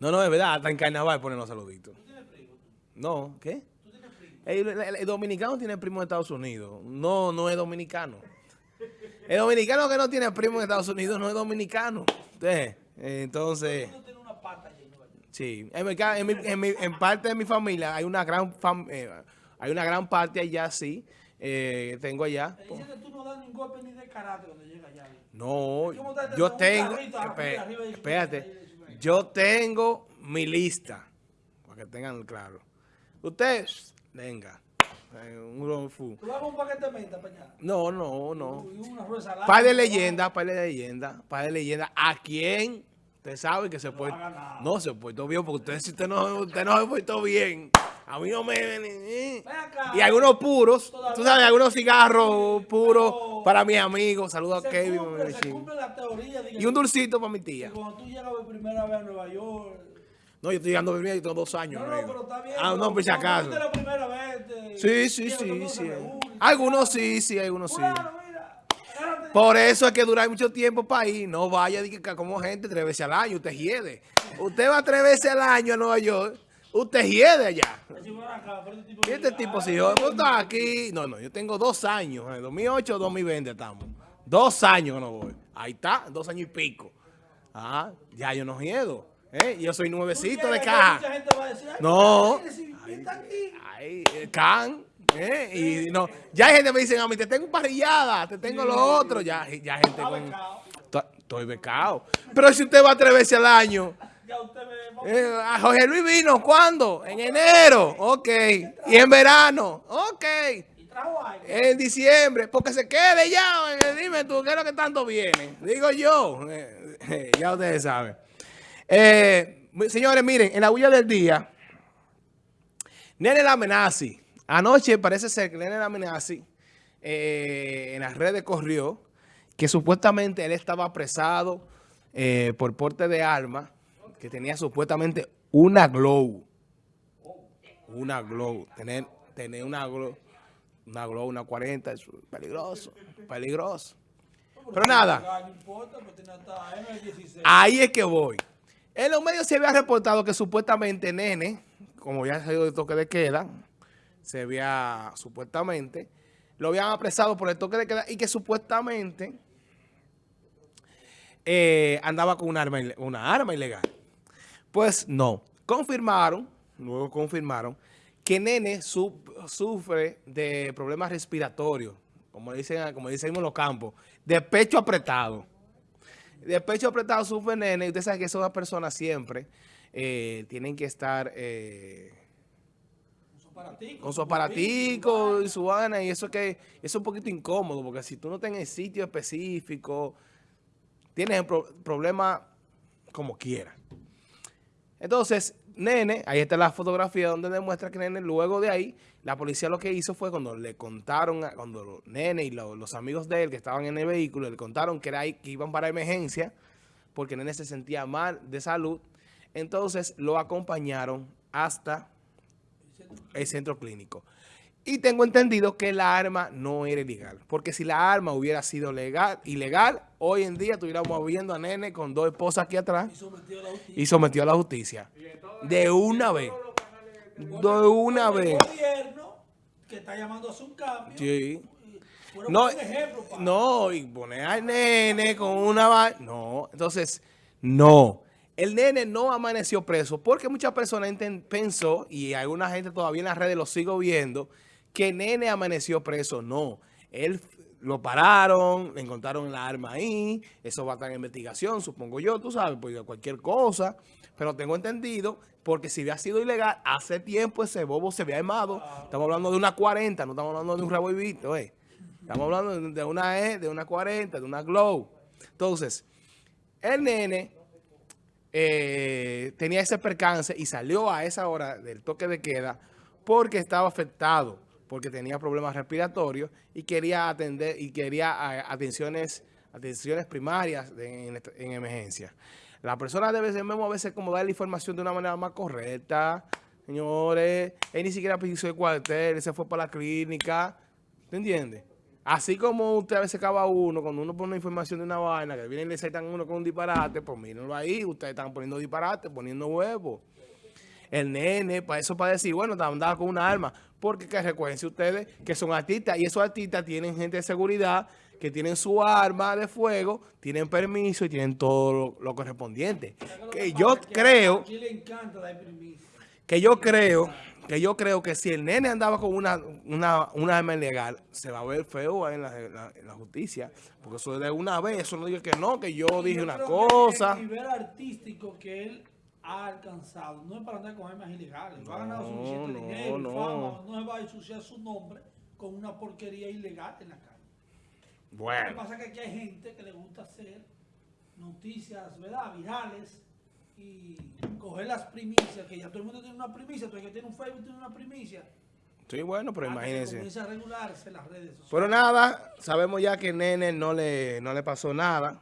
No, no, es verdad, hasta en carnaval ponen los saluditos. ¿Tú tienes primo? No, ¿qué? ¿Tú tienes primo? El, el- el dominicano tiene primo en Estados Unidos. No, no es dominicano. El dominicano que no tiene primo en Estados Unidos no es dominicano. Entonces, Tú tienes una pata sí. En, mi en, mi- en mi- en parte de mi familia hay una gran fam- eh, hay una gran parte allá, sí. eh, tengo allá. Te dicen que tú no das ningún golpe ni de karate cuando llegas allá. No, ¿Cómo te- te yo tengo, su- espérate, yo tengo mi lista, para que tengan claro. Ustedes, venga, eh, un Food. Tú un paquete de menta. No, no, no. Par de leyenda, par de leyenda, par de leyenda. ¿A quién? Usted sabe que se puede. ha ganado. No se portó bien, porque usted, si usted no, usted no se portó bien. A mí no me. eh. Ven acá. Y algunos puros, Todavía- tú sabes, algunos cigarros puros Pero- para mis amigos. Saludos a Kevin. cumple, se cumple la teoría Y un dulcito para mi tía. cuando tú llegas por primera vez a Nueva York. No, yo estoy llegando primero y tengo dos años. No, no, pero está bien. Ah, no, por si cuando acaso. la primera vez. te- Sí, sí, sí, sí. Algunos sí, sí, algunos sí. Por eso es que dura mucho tiempo para ir. No vaya como gente tres veces al año. Usted hiede. Usted va tres veces al año a Nueva York. Usted allá. Pero este tipo Y este dice, tipo, si yo está aquí. No, no, yo tengo dos años. En 2008 2020 estamos. Dos años que no voy. Ahí está, dos años y pico. Ah, ya yo no hiedo. ¿eh? Yo soy nuevecito de caja. Mucha gente va a decir, ay, No. Ay, el can. ¿eh? Y no, ya hay gente que me dicen a mí, te tengo parrillada, te tengo lo otro. Ya, ya gente con. Estoy becado. Pero si usted va tres veces al año. Ya usted me... eh, a Jorge Luis vino, ¿cuándo? En enero. Ok. Y en verano. Ok. En diciembre. Porque se quede ya. eh, Dime tú, ¿qué es lo que tanto viene? Digo yo. eh, ya ustedes saben. Eh, señores, miren, en la huella del día, Nene Lamenazi. Anoche parece ser que Nene Lamenazi eh, en las redes corrió que supuestamente él estaba apresado por porte de arma, que tenía supuestamente una glow. Una glow. Tener, tener una glow, una glow, una 40, es peligroso, peligroso. Pero nada. No importa, tiene hasta M16. Ahí es que voy. En los medios se había reportado que supuestamente Nene, como ya salió de toque de queda, se había supuestamente, lo habían apresado por el toque de queda y que supuestamente eh, andaba con una arma, una arma ilegal. Pues no. Confirmaron, luego confirmaron, que Nene su- sufre de problemas respiratorios, como dicen, como dicen en los campos, de pecho apretado. De pecho apretado sufre nene. Y usted sabe que esas personas siempre eh, tienen que estar eh, Con su aparatico. y su vaina. Y eso que eso es un poquito incómodo. Porque si tú no estás en el sitio específico, tienes el pro- problema como quiera. Entonces, Nene, ahí está la fotografía donde demuestra que Nene, luego de ahí, la policía lo que hizo fue cuando le contaron, a- cuando Nene y lo- los amigos de él que estaban en el vehículo, le contaron que, era ahí, que iban para emergencia, porque Nene se sentía mal de salud, entonces lo acompañaron hasta el centro clínico. Y tengo entendido que la arma no era ilegal. Porque si la arma hubiera sido legal, ilegal, hoy en día estuviéramos viendo a Nene con dos esposas aquí atrás Y sometido a la justicia. y sometió a la justicia. De una vez. De una El vez. gobierno que está llamando a un cambio. Sí. No, ejemplo no, y poner al nene con una No, entonces, no. El nene no amaneció preso porque muchas personas pensó, y alguna gente todavía en las redes lo sigo viendo, que nene amaneció preso. No, él lo pararon, le encontraron la arma ahí, eso va a estar en investigación, supongo yo, tú sabes, pues cualquier cosa. Pero tengo entendido, porque si había sido ilegal, hace tiempo ese bobo se había armado. Estamos hablando de una 40, no estamos hablando de un revolvito, eh. Estamos hablando de- de una E, de una 40, de una Glow. Entonces, el nene eh, tenía ese percance y salió a esa hora del toque de queda porque estaba afectado, porque tenía problemas respiratorios y quería atender y quería atenciones, atenciones primarias en, en emergencia. La persona debe ser mismo a veces como dar la información de una manera más correcta. Señores, él ni siquiera pisó el cuartel, él se fue para la clínica. ¿Te entiendes? Así como usted a veces acaba uno, cuando uno pone información de una vaina, que vienen y le aceptan uno con un disparate, pues mírenlo ahí, ustedes están poniendo disparate, poniendo huevos. El nene, para eso para decir, bueno, andaba con una arma. Porque que recuerden ustedes que son artistas y esos artistas tienen gente de seguridad que tienen su arma de fuego, tienen permiso y tienen todo lo, lo correspondiente. Lo Que yo es que creo, Aquí le encanta dar primicia. que yo creo, que yo creo que si el nene andaba con una, una, una arma ilegal, se va a ver feo en la, en la- en la justicia. Porque eso de una vez, eso no diga que no, que yo dije Yo una creo cosa. Que el nivel artístico que él ha alcanzado no es para andar con armas ilegales. Va a ganar suficiente no, dinero, no. fama, no se va a ensuciar su nombre con una porquería ilegal en la calle. Lo que Bueno, pasa es que aquí hay gente que le gusta hacer noticias, ¿verdad? Virales y coger las primicias, que ya todo el mundo tiene una primicia, todo el que tiene un Facebook tiene una primicia. sí, bueno, pero imagínense. Comienza a regularse las redes sociales. Pero nada, sabemos ya que nene no le, no le pasó nada.